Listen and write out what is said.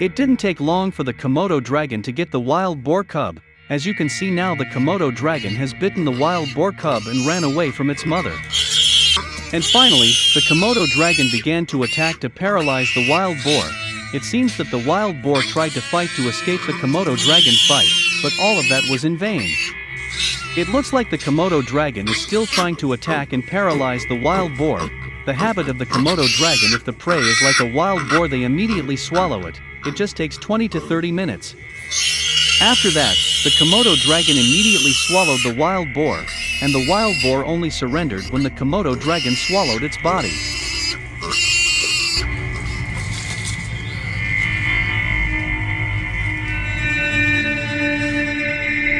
It didn't take long for the Komodo dragon to get the wild boar cub, as you can see now the Komodo dragon has bitten the wild boar cub and ran away from its mother. And finally, the Komodo dragon began to attack to paralyze the wild boar. It seems that the wild boar tried to fight to escape the Komodo dragon's fight, but all of that was in vain. It looks like the Komodo dragon is still trying to attack and paralyze the wild boar. The habit of the Komodo dragon if the prey is like a wild boar they immediately swallow it, it just takes 20 to 30 minutes. After that, the Komodo dragon immediately swallowed the wild boar, and the wild boar only surrendered when the Komodo dragon swallowed its body.